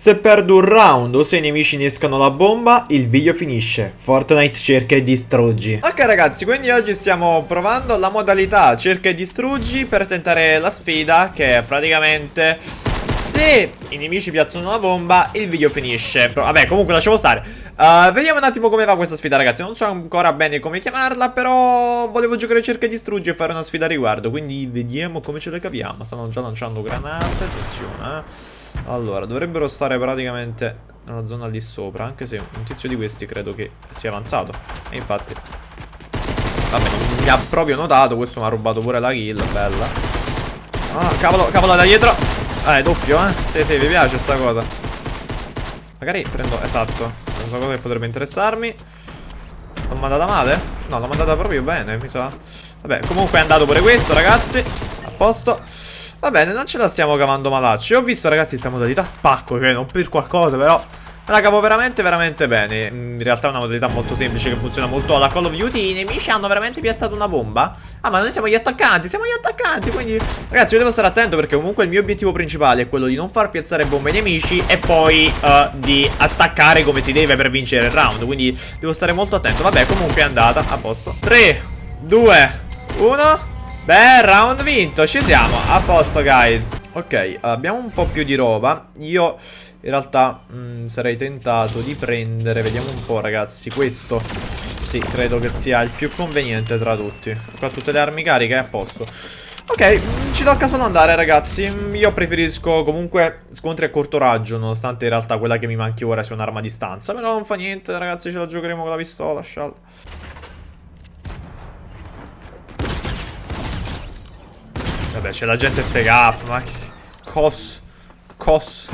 Se perdo un round o se i nemici innescano la bomba, il video finisce. Fortnite cerca e distruggi. Ok ragazzi, quindi oggi stiamo provando la modalità cerca e distruggi per tentare la sfida che è praticamente se i nemici piazzano una bomba, il video finisce. Però, vabbè, comunque lasciamo stare. Uh, vediamo un attimo come va questa sfida, ragazzi. Non so ancora bene come chiamarla, però volevo giocare cerca e distruggi e fare una sfida a riguardo. Quindi vediamo come ce le capiamo. Stanno già lanciando granate. Attenzione, eh. Allora, dovrebbero stare praticamente nella zona lì sopra, anche se un tizio di questi credo che sia avanzato. E infatti... Vabbè, non mi ha proprio notato, questo mi ha rubato pure la kill, bella. Ah, cavolo, cavolo da dietro. Eh, doppio, eh. Sì, sì, vi piace sta cosa. Magari prendo, esatto, una cosa che potrebbe interessarmi. L'ho mandata male? No, l'ho mandata proprio bene, mi sa. Vabbè, comunque è andato pure questo, ragazzi. A posto. Va bene, non ce la stiamo cavando malacci. Ho visto, ragazzi, questa modalità spacco, cioè non per qualcosa, però la cavo veramente, veramente bene. In realtà è una modalità molto semplice che funziona molto alla Call of Duty. I nemici hanno veramente piazzato una bomba. Ah, ma noi siamo gli attaccanti, siamo gli attaccanti, quindi... Ragazzi, io devo stare attento perché comunque il mio obiettivo principale è quello di non far piazzare bombe ai nemici e poi uh, di attaccare come si deve per vincere il round. Quindi devo stare molto attento. Vabbè, comunque è andata, a posto. 3, 2, 1... Beh, round vinto, ci siamo, a posto guys Ok, abbiamo un po' più di roba Io in realtà mh, mm, sarei tentato di prendere Vediamo un po' ragazzi, questo. Sì, credo che sia il più conveniente tra tutti. Qua tutte le armi cariche, a posto. Ok, mm, ci tocca solo andare ragazzi. Io preferisco comunque scontri a corto raggio Nonostante in realtà quella che mi manchi ora sia un'arma a distanza. Però non fa niente ragazzi, ce la giocheremo con la pistola, sciallo Vabbè, c'è la gente FK up, ma... Cos... Cos...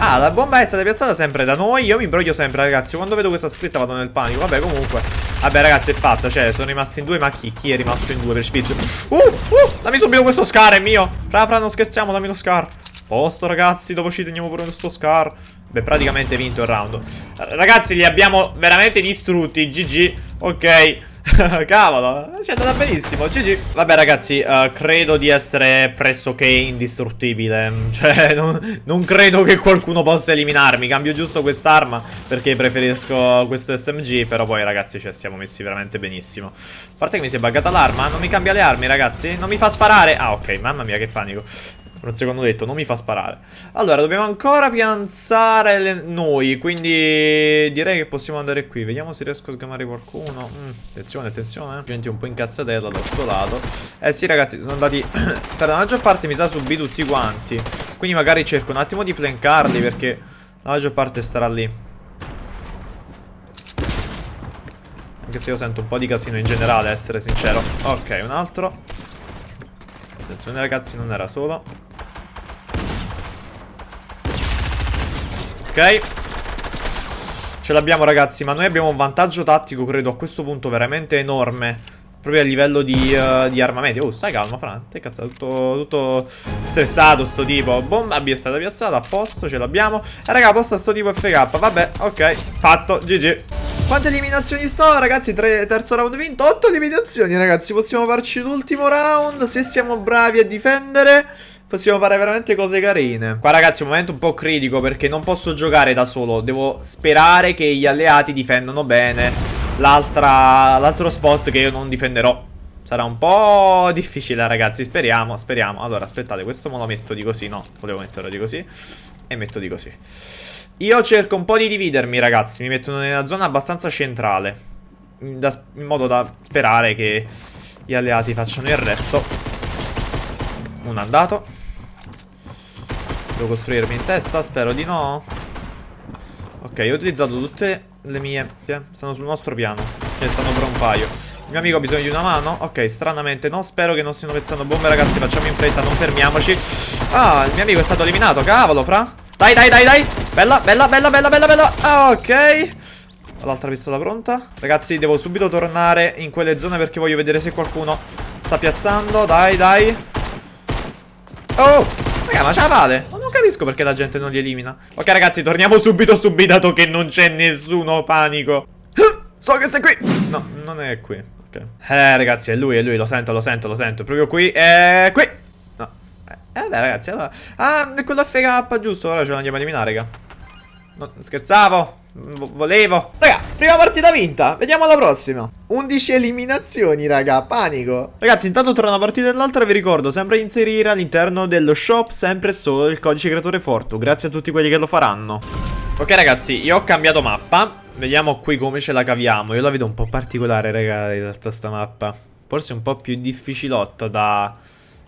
Ah, la bomba è stata piazzata sempre da noi. Io mi imbroglio sempre, ragazzi. Quando vedo questa scritta vado nel panico. Vabbè, comunque. Vabbè, ragazzi, è fatta. Cioè, sono rimasti in due Ma chi? Chi è rimasto in due? Per spizio? Uh, uh Dammi subito questo scar, è mio. Fra, fra, non scherziamo, dammi lo scar. Posto, ragazzi Dopo ci teniamo pure questo scar. Beh, praticamente vinto il round. Ragazzi, li abbiamo veramente distrutti. GG Ok Cavolo, ci è andata benissimo. GG. Vabbè, ragazzi, uh, credo di essere pressoché indistruttibile. Cioè, non, non, credo che qualcuno possa eliminarmi. Cambio giusto quest'arma perché preferisco questo SMG. Però poi, ragazzi, ci siamo messi veramente benissimo. A parte che mi si è buggata l'arma. Non mi cambia le armi, ragazzi. Non mi fa sparare. Ah, ok. Mamma mia, che panico. Un secondo detto, non mi fa sparare. Allora, dobbiamo ancora pianzare le... noi, quindi direi che possiamo andare qui. Vediamo se riesco a sgamare qualcuno. Mm, attenzione, attenzione. Gente un po' incazzatella da questo lato. Eh sì, ragazzi, sono andati... per la maggior parte mi sa subì tutti quanti. Quindi magari cerco un attimo di flancarli perché la maggior parte starà lì. Anche se io sento un po' di casino in generale, essere sincero. Ok, un altro. Attenzione ragazzi, non era solo. Ce l'abbiamo ragazzi Ma noi abbiamo un vantaggio tattico credo a questo punto veramente enorme. Proprio a livello di, uh, di armamenti. Oh stai calmo Fran. Te cazzo tutto, tutto stressato sto tipo. Bomba B è stata piazzata a posto Ce l'abbiamo. E raga posta sto tipo FK Vabbè ok Fatto GG quante eliminazioni sto ragazzi? Tre, terzo round vinto 8 eliminazioni ragazzi. Possiamo farci l'ultimo round Se siamo bravi a difendere possiamo fare veramente cose carine. Qua ragazzi è un momento un po' critico perché non posso giocare da solo. Devo sperare che gli alleati difendano bene l'altro spot che io non difenderò. Sarà un po' difficile ragazzi, speriamo, speriamo. Allora aspettate, questo me lo metto di così, no, volevo metterlo di così. E metto di così. Io cerco un po' di dividermi ragazzi, mi metto nella zona abbastanza centrale. Da, in modo da sperare che gli alleati facciano il resto. Un andato. Devo costruirmi in testa? Spero di no. Ok, ho utilizzato tutte le mie... Stanno sul nostro piano. Ce ne stanno per un paio. Il mio amico ha bisogno di una mano? Ok, stranamente no. Spero che non stiano pezzando bombe, ragazzi. Facciamo in fretta, non fermiamoci. Ah, il mio amico è stato eliminato. Cavolo, fra. Dai, dai, dai, dai. Bella, bella, bella, bella, bella, bella. Ah, ok. L'altra pistola pronta. Ragazzi, devo subito tornare in quelle zone perché voglio vedere se qualcuno sta piazzando. Dai, dai. Oh, raga, ma ce la fate? Capisco perché la gente non li elimina. Ok, ragazzi, torniamo subito subito che non c'è nessuno panico. So che sei qui. No, non è qui. Ok. Eh, ragazzi, è lui, è lui. Lo sento, lo sento, lo sento. Proprio qui. È qui. No. Eh beh ragazzi, allora... Ah, è quello FK, giusto? Ora ce lo andiamo a eliminare, raga. No, scherzavo. Volevo. Raga, prima partita vinta. Vediamo alla prossima. 11 eliminazioni, raga. Panico. Ragazzi, intanto tra una partita e l'altra vi ricordo sempre inserire all'interno dello shop sempre solo il codice creatore Fortu. Grazie a tutti quelli che lo faranno. Ok, ragazzi, io ho cambiato mappa. Vediamo qui come ce la caviamo. Io la vedo un po' particolare, raga, in realtà sta mappa. Forse un po' più difficilotta da,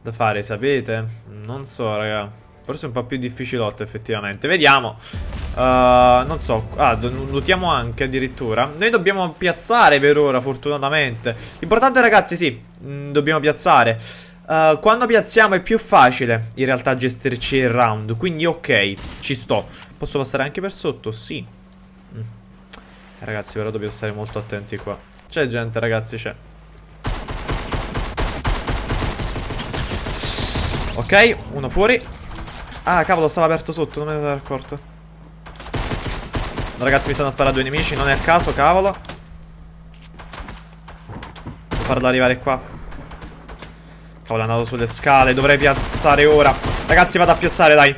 da fare, sapete? Non so, raga. Forse un po' più difficilotto effettivamente Vediamo uh, Non so Ah, notiamo anche addirittura. Noi dobbiamo piazzare per ora fortunatamente. L'importante ragazzi sì mh, mm, Dobbiamo piazzare. Uh, Quando piazziamo è più facile In realtà gestirci il round Quindi ok Ci sto. Posso passare anche per sotto? Sì. Mm. Ragazzi però dobbiamo stare molto attenti qua. C'è gente ragazzi c'è. Ok, uno fuori. Ah, cavolo, stava aperto sotto, non me ne ero accorto. Ragazzi, mi stanno a sparare due nemici, non è a caso, cavolo. Farlo arrivare qua. Cavolo, è andato sulle scale, dovrei piazzare ora. Ragazzi, vado a piazzare, dai.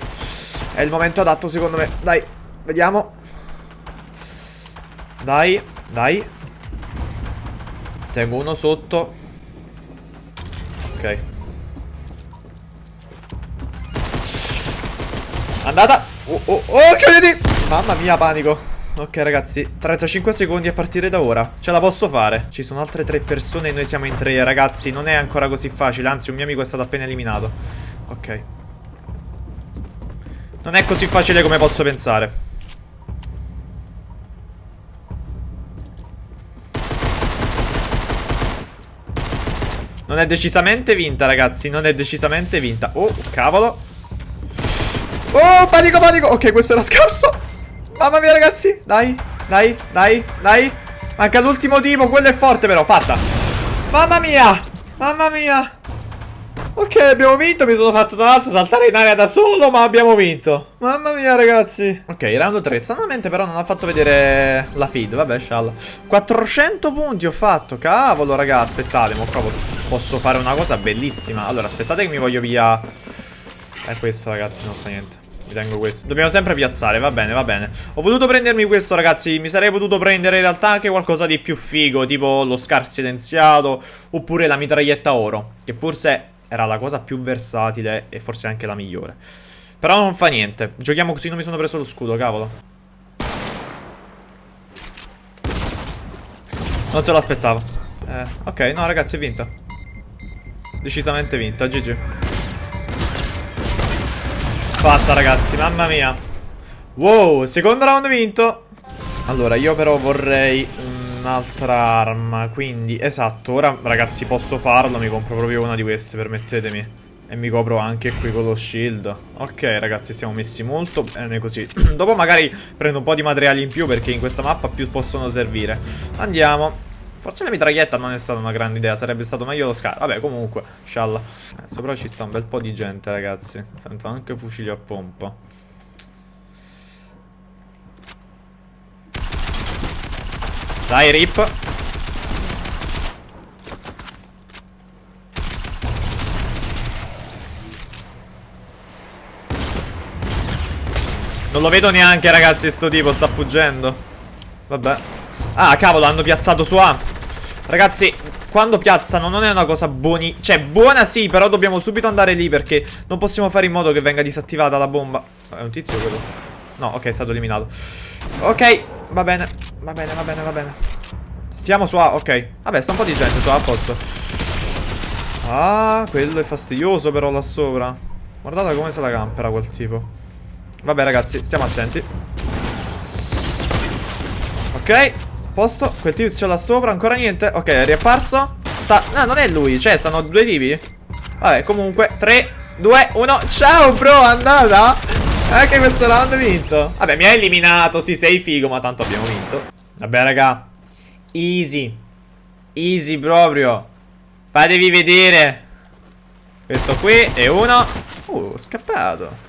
È il momento adatto, secondo me. Dai, vediamo. Dai, dai. Tengo uno sotto. Ok. Andata Oh, oh, oh, chiuditi Mamma mia, panico. Ok ragazzi, 35 secondi a partire da ora. Ce la posso fare. Ci sono altre tre persone e noi siamo in tre. Ragazzi, non è ancora così facile Anzi, un mio amico è stato appena eliminato. Ok. Non è così facile come posso pensare. Non è decisamente vinta, ragazzi. Non è decisamente vinta. Oh, cavolo. Oh, panico, panico. Ok, questo era scarso. Mamma mia, ragazzi. Dai, dai, dai, dai. Manca l'ultimo tipo. Quello è forte, però. Fatta. Mamma mia. Mamma mia. Ok, abbiamo vinto. Mi sono fatto tra l'altro saltare in aria da solo, ma abbiamo vinto. Mamma mia, ragazzi. Ok, round 3. Stranamente, però, non ha fatto vedere la feed. Vabbè, scialla. 400 punti ho fatto. Cavolo, raga. Aspettate, mo proprio posso fare una cosa bellissima. Allora, aspettate che mi voglio via è questo ragazzi, non fa niente Mi tengo questo. Dobbiamo sempre piazzare, va bene, va bene. Ho voluto prendermi questo ragazzi. Mi sarei potuto prendere in realtà anche qualcosa di più figo Tipo lo scar silenziato Oppure la mitraglietta oro Che forse era la cosa più versatile E forse anche la migliore. Però non fa niente. Giochiamo così, non mi sono preso lo scudo, cavolo. Non se lo aspettavo eh, Ok, no ragazzi, è vinta. Decisamente vinta, GG Fatta ragazzi, mamma mia. Wow, secondo round vinto. Allora, io però vorrei un'altra arma Quindi, esatto, ora ragazzi posso farlo Mi compro proprio una di queste, permettetemi. E mi copro anche qui con lo shield. Ok ragazzi, siamo messi molto bene così. Dopo magari prendo un po' di materiali in più Perché in questa mappa più possono servire. Andiamo Forse la mitraglietta non è stata una grande idea Sarebbe stato meglio lo scar Vabbè comunque Scialla eh, Sopra ci sta un bel po' di gente ragazzi. Sento anche fucili a pompa. Dai rip. Non lo vedo neanche ragazzi sto tipo sta fuggendo. Vabbè. Ah, cavolo, hanno piazzato su A. Ragazzi, quando piazzano non è una cosa buoni... Cioè, buona sì, però dobbiamo subito andare lì perché non possiamo fare in modo che venga disattivata la bomba. È un tizio quello? No, ok, è stato eliminato. Ok, va bene, va bene, va bene, va bene. Stiamo su A, ok. Vabbè, sta un po' di gente su A, a posto. Ah, quello è fastidioso però là sopra. Guardate come se la campera quel tipo. Vabbè, ragazzi, stiamo attenti. Ok, posto. Quel tizio là sopra, ancora niente. Ok, è riapparso. Sta... No, non è lui, cioè, stanno due tipi. Vabbè, comunque, 3, 2, 1. Ciao, bro, andata. Anche questo round vinto. Vabbè, mi ha eliminato, sì, sei figo, ma tanto abbiamo vinto. Vabbè, raga. Easy. Easy proprio. Fatevi vedere. Questo qui è uno. Uh, scappato.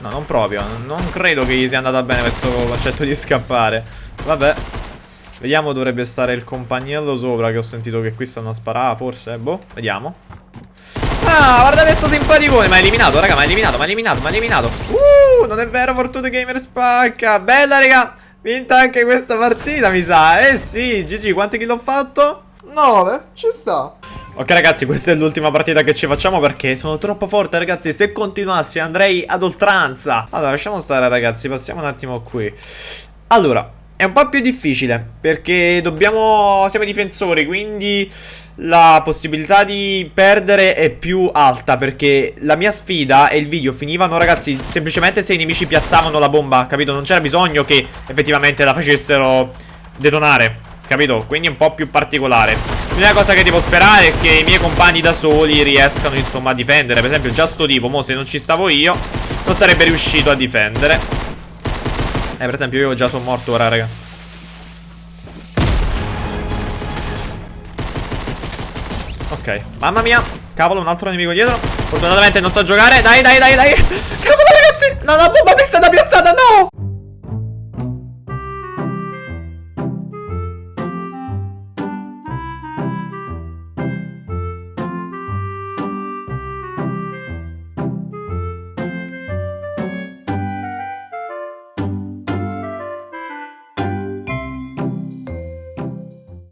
No, non proprio. Non credo che gli sia andata bene questo concetto di scappare. Vabbè. Vediamo, dovrebbe stare il compagnello sopra che ho sentito che qui stanno a sparare, forse. Boh, vediamo. Ah, guardate sto simpaticone. Ma è eliminato, raga, ma è eliminato, ma è eliminato, ma è eliminato. Uh, non è vero, Fortune Gamer spacca. Bella, raga. Vinta anche questa partita, mi sa. Eh sì, GG, quanti kill ho fatto? 9, ci sta. Ok ragazzi questa è l'ultima partita che ci facciamo perché sono troppo forte ragazzi Se continuassi andrei ad oltranza Allora lasciamo stare ragazzi passiamo un attimo qui Allora è un po' più difficile perché dobbiamo siamo difensori quindi la possibilità di perdere è più alta perché la mia sfida e il video finivano ragazzi semplicemente se i nemici piazzavano la bomba capito? Non c'era bisogno che effettivamente la facessero detonare capito? Quindi è un po' più particolare. L'unica cosa che devo sperare è che i miei compagni da soli riescano insomma a difendere. Per esempio già sto tipo, mo se non ci stavo io Non sarebbe riuscito a difendere Eh per esempio io già sono morto ora raga. Ok, mamma mia. Cavolo, un altro nemico dietro. Fortunatamente non sa giocare. Dai, dai, dai, dai. Cavolo ragazzi. No, la bomba è stata piazzata